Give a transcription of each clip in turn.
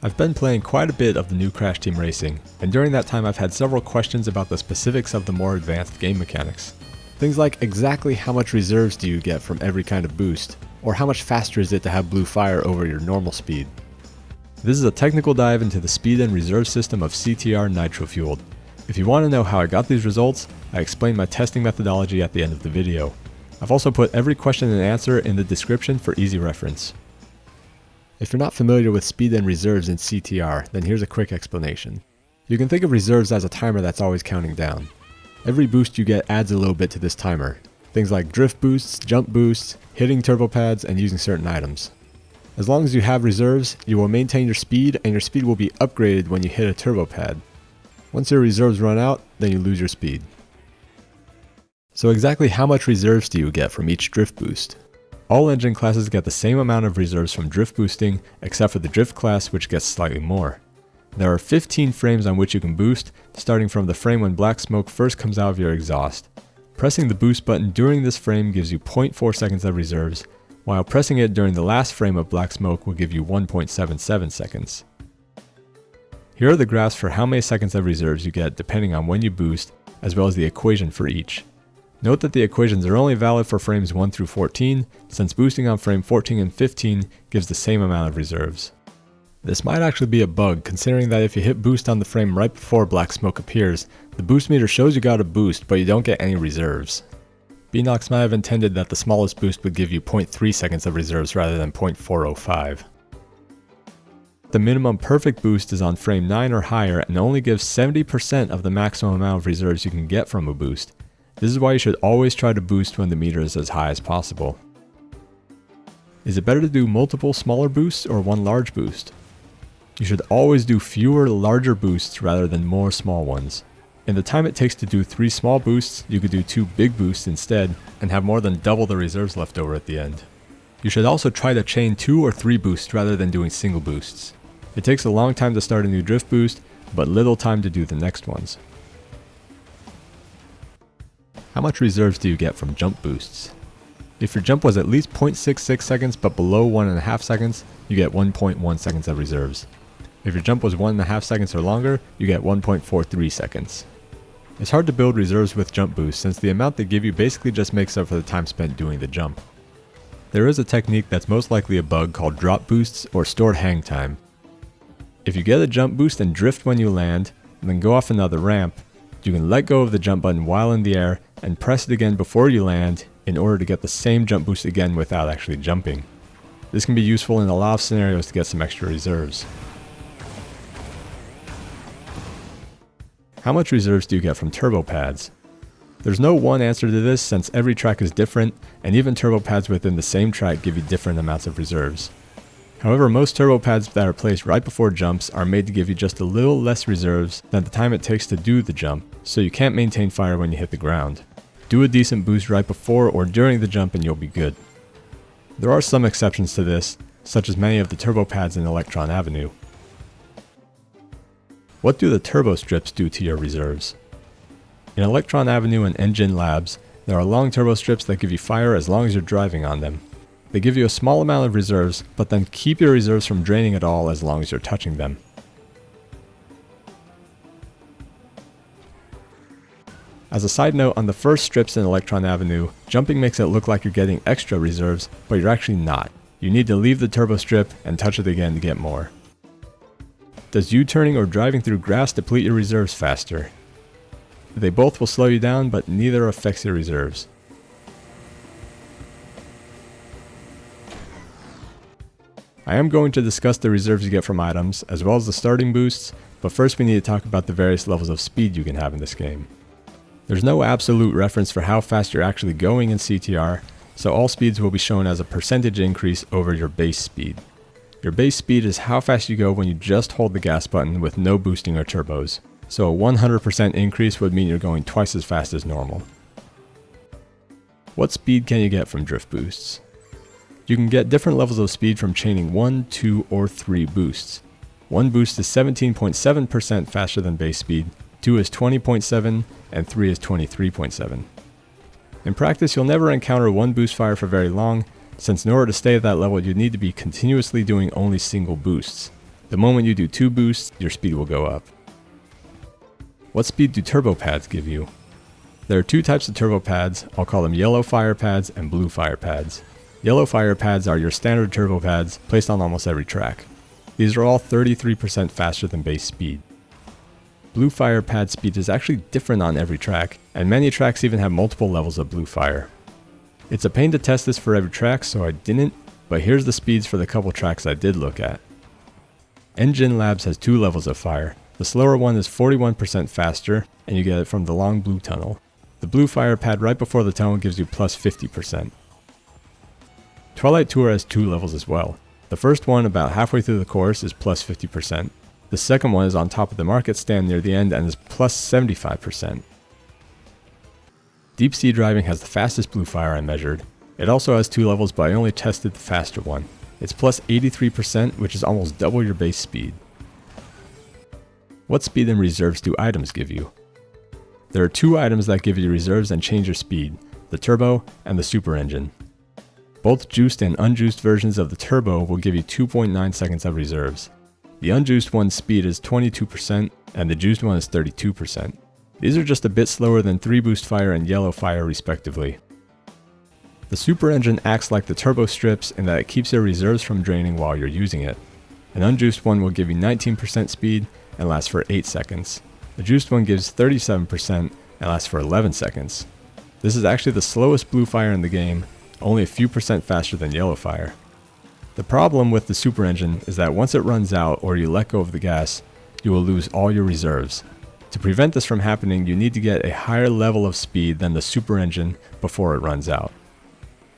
I've been playing quite a bit of the new Crash Team Racing, and during that time I've had several questions about the specifics of the more advanced game mechanics. Things like exactly how much reserves do you get from every kind of boost, or how much faster is it to have blue fire over your normal speed. This is a technical dive into the speed and reserve system of CTR Nitro Fueled. If you want to know how I got these results, I explain my testing methodology at the end of the video. I've also put every question and answer in the description for easy reference. If you're not familiar with speed and reserves in CTR, then here's a quick explanation. You can think of reserves as a timer that's always counting down. Every boost you get adds a little bit to this timer. Things like drift boosts, jump boosts, hitting turbo pads, and using certain items. As long as you have reserves, you will maintain your speed and your speed will be upgraded when you hit a turbo pad. Once your reserves run out, then you lose your speed. So exactly how much reserves do you get from each drift boost? All engine classes get the same amount of reserves from drift boosting, except for the drift class which gets slightly more. There are 15 frames on which you can boost, starting from the frame when black smoke first comes out of your exhaust. Pressing the boost button during this frame gives you 0.4 seconds of reserves, while pressing it during the last frame of black smoke will give you 1.77 seconds. Here are the graphs for how many seconds of reserves you get depending on when you boost, as well as the equation for each. Note that the equations are only valid for frames 1 through 14, since boosting on frame 14 and 15 gives the same amount of reserves. This might actually be a bug, considering that if you hit boost on the frame right before black smoke appears, the boost meter shows you got a boost, but you don't get any reserves. Beenox might have intended that the smallest boost would give you 0.3 seconds of reserves rather than 0.405. The minimum perfect boost is on frame 9 or higher and only gives 70% of the maximum amount of reserves you can get from a boost, this is why you should always try to boost when the meter is as high as possible. Is it better to do multiple smaller boosts or one large boost? You should always do fewer larger boosts rather than more small ones. In the time it takes to do 3 small boosts, you could do 2 big boosts instead and have more than double the reserves left over at the end. You should also try to chain 2 or 3 boosts rather than doing single boosts. It takes a long time to start a new drift boost, but little time to do the next ones. How much reserves do you get from jump boosts? If your jump was at least 0.66 seconds but below 1.5 seconds, you get 1.1 seconds of reserves. If your jump was 1.5 seconds or longer, you get 1.43 seconds. It's hard to build reserves with jump boosts since the amount they give you basically just makes up for the time spent doing the jump. There is a technique that's most likely a bug called drop boosts or stored hang time. If you get a jump boost and drift when you land, and then go off another ramp, you can let go of the jump button while in the air and press it again before you land in order to get the same jump boost again without actually jumping. This can be useful in a lot of scenarios to get some extra reserves. How much reserves do you get from turbo pads? There's no one answer to this since every track is different and even turbo pads within the same track give you different amounts of reserves. However, most turbo pads that are placed right before jumps are made to give you just a little less reserves than the time it takes to do the jump, so you can't maintain fire when you hit the ground. Do a decent boost right before or during the jump and you'll be good. There are some exceptions to this, such as many of the turbo pads in Electron Avenue. What do the turbo strips do to your reserves? In Electron Avenue and N. Gin Labs, there are long turbo strips that give you fire as long as you're driving on them. They give you a small amount of reserves, but then keep your reserves from draining at all as long as you're touching them. As a side note, on the first strips in Electron Avenue, jumping makes it look like you're getting extra reserves, but you're actually not. You need to leave the turbo strip and touch it again to get more. Does U-turning or driving through grass deplete your reserves faster? They both will slow you down, but neither affects your reserves. I am going to discuss the reserves you get from items, as well as the starting boosts, but first we need to talk about the various levels of speed you can have in this game. There's no absolute reference for how fast you're actually going in CTR, so all speeds will be shown as a percentage increase over your base speed. Your base speed is how fast you go when you just hold the gas button with no boosting or turbos, so a 100% increase would mean you're going twice as fast as normal. What speed can you get from drift boosts? You can get different levels of speed from chaining 1, 2, or 3 boosts. One boost is 17.7% faster than base speed, 2 is 20.7, and 3 is 23.7. In practice, you'll never encounter one boost fire for very long, since in order to stay at that level you'd need to be continuously doing only single boosts. The moment you do two boosts, your speed will go up. What speed do turbo pads give you? There are two types of turbo pads, I'll call them yellow fire pads and blue fire pads. Yellow fire pads are your standard turbo pads placed on almost every track. These are all 33% faster than base speed. Blue fire pad speed is actually different on every track, and many tracks even have multiple levels of blue fire. It's a pain to test this for every track, so I didn't, but here's the speeds for the couple tracks I did look at. N. Gin Labs has two levels of fire. The slower one is 41% faster, and you get it from the long blue tunnel. The blue fire pad right before the tunnel gives you plus 50%. Twilight Tour has two levels as well. The first one, about halfway through the course, is plus 50%. The second one is on top of the market stand near the end and is plus 75%. Deep Sea Driving has the fastest blue fire I measured. It also has two levels, but I only tested the faster one. It's plus 83%, which is almost double your base speed. What speed and reserves do items give you? There are two items that give you reserves and change your speed, the turbo and the super engine. Both juiced and unjuiced versions of the turbo will give you 2.9 seconds of reserves. The unjuiced one's speed is 22% and the juiced one is 32%. These are just a bit slower than 3 boost fire and yellow fire respectively. The super engine acts like the turbo strips in that it keeps your reserves from draining while you're using it. An unjuiced one will give you 19% speed and lasts for 8 seconds. The juiced one gives 37% and lasts for 11 seconds. This is actually the slowest blue fire in the game, only a few percent faster than yellow fire. The problem with the super engine is that once it runs out or you let go of the gas, you will lose all your reserves. To prevent this from happening, you need to get a higher level of speed than the super engine before it runs out.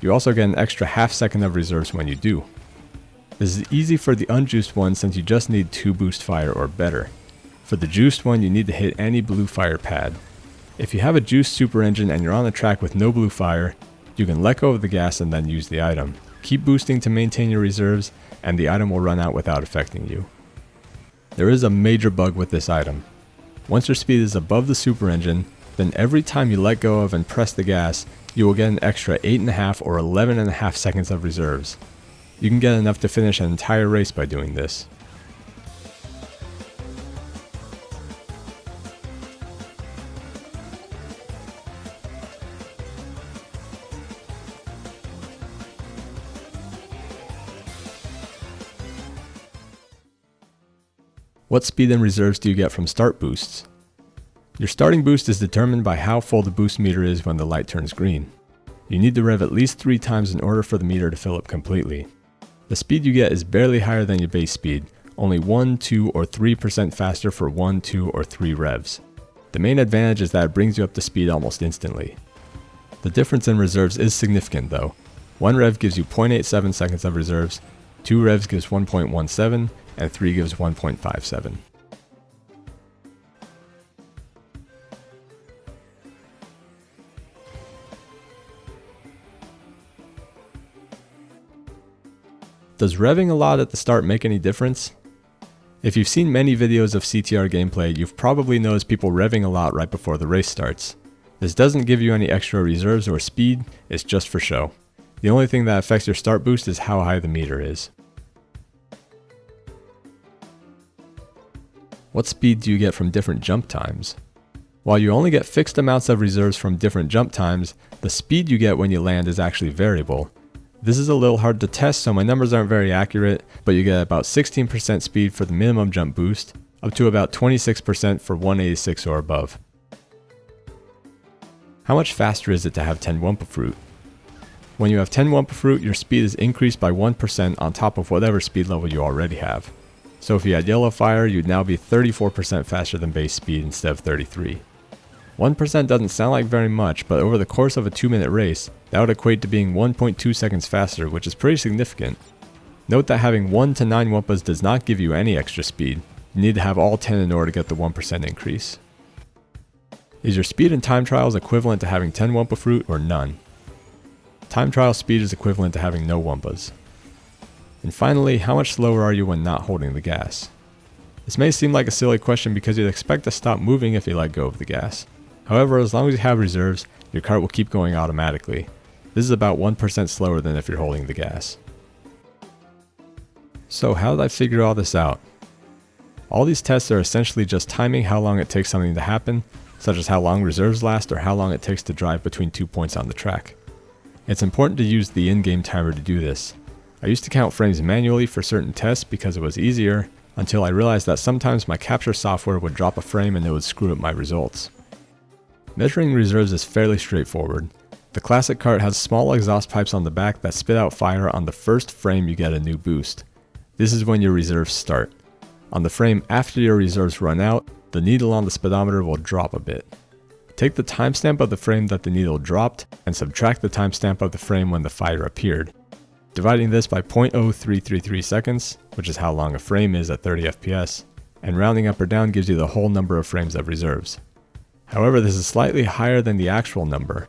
You also get an extra half second of reserves when you do. This is easy for the unjuiced one since you just need 2 boost fire or better. For the juiced one you need to hit any blue fire pad. If you have a juiced super engine and you're on a track with no blue fire, you can let go of the gas and then use the item. Keep boosting to maintain your reserves and the item will run out without affecting you. There is a major bug with this item. Once your speed is above the super engine, then every time you let go of and press the gas, you will get an extra 8.5 or 11.5 seconds of reserves. You can get enough to finish an entire race by doing this. What speed and reserves do you get from start boosts? Your starting boost is determined by how full the boost meter is when the light turns green. You need to rev at least 3 times in order for the meter to fill up completely. The speed you get is barely higher than your base speed, only 1, 2, or 3% faster for 1, 2, or 3 revs. The main advantage is that it brings you up to speed almost instantly. The difference in reserves is significant though. 1 rev gives you 0.87 seconds of reserves, 2 revs gives 1.17, and 3 gives 1.57. Does revving a lot at the start make any difference? If you've seen many videos of CTR gameplay, you've probably noticed people revving a lot right before the race starts. This doesn't give you any extra reserves or speed, it's just for show. The only thing that affects your start boost is how high the meter is. What speed do you get from different jump times? While you only get fixed amounts of reserves from different jump times, the speed you get when you land is actually variable. This is a little hard to test so my numbers aren't very accurate, but you get about 16% speed for the minimum jump boost, up to about 26% for 186 or above. How much faster is it to have 10 Wumpa Fruit? When you have 10 Wumpa Fruit, your speed is increased by 1% on top of whatever speed level you already have. So if you had yellow fire, you'd now be 34% faster than base speed instead of 33. 1% doesn't sound like very much, but over the course of a 2 minute race, that would equate to being 1.2 seconds faster, which is pretty significant. Note that having 1 to 9 Wumpas does not give you any extra speed. You need to have all 10 in order to get the 1% increase. Is your speed in time trials equivalent to having 10 Wumpa fruit or none? Time trial speed is equivalent to having no Wumpas. And finally, how much slower are you when not holding the gas? This may seem like a silly question because you'd expect to stop moving if you let go of the gas. However, as long as you have reserves, your cart will keep going automatically. This is about 1% slower than if you're holding the gas. So how did I figure all this out? All these tests are essentially just timing how long it takes something to happen, such as how long reserves last or how long it takes to drive between two points on the track. It's important to use the in-game timer to do this. I used to count frames manually for certain tests because it was easier, until I realized that sometimes my capture software would drop a frame and it would screw up my results. Measuring reserves is fairly straightforward. The classic cart has small exhaust pipes on the back that spit out fire on the first frame you get a new boost. This is when your reserves start. On the frame after your reserves run out, the needle on the speedometer will drop a bit. Take the timestamp of the frame that the needle dropped and subtract the timestamp of the frame when the fire appeared. Dividing this by 0.0333 seconds, which is how long a frame is at 30 FPS, and rounding up or down gives you the whole number of frames of reserves. However, this is slightly higher than the actual number.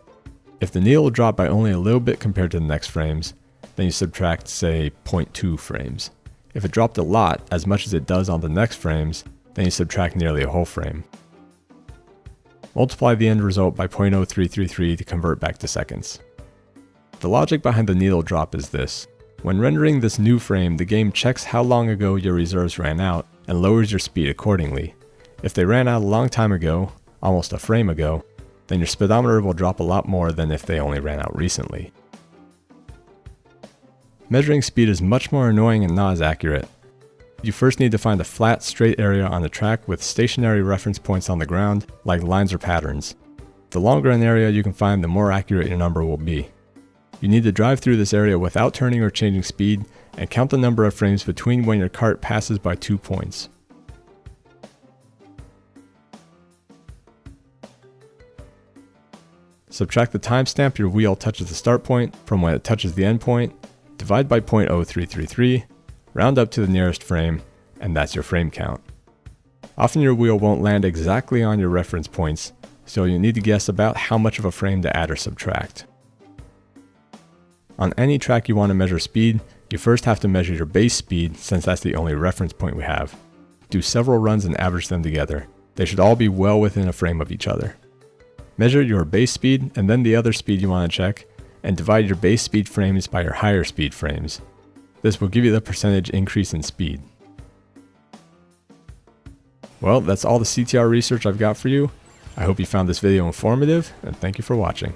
If the needle dropped by only a little bit compared to the next frames, then you subtract say 0.2 frames. If it dropped a lot, as much as it does on the next frames, then you subtract nearly a whole frame. Multiply the end result by 0.0333 to convert back to seconds. The logic behind the needle drop is this. When rendering this new frame, the game checks how long ago your reserves ran out and lowers your speed accordingly. If they ran out a long time ago, almost a frame ago, then your speedometer will drop a lot more than if they only ran out recently. Measuring speed is much more annoying and not as accurate. You first need to find a flat, straight area on the track with stationary reference points on the ground, like lines or patterns. The longer an area you can find, the more accurate your number will be. You need to drive through this area without turning or changing speed, and count the number of frames between when your cart passes by two points. Subtract the timestamp your wheel touches the start point from when it touches the end point, divide by 0.0333, round up to the nearest frame, and that's your frame count. Often your wheel won't land exactly on your reference points, so you need to guess about how much of a frame to add or subtract. On any track you want to measure speed, you first have to measure your base speed since that's the only reference point we have. Do several runs and average them together. They should all be well within a frame of each other. Measure your base speed and then the other speed you want to check, and divide your base speed frames by your higher speed frames. This will give you the percentage increase in speed. Well, that's all the CTR research I've got for you. I hope you found this video informative, and thank you for watching.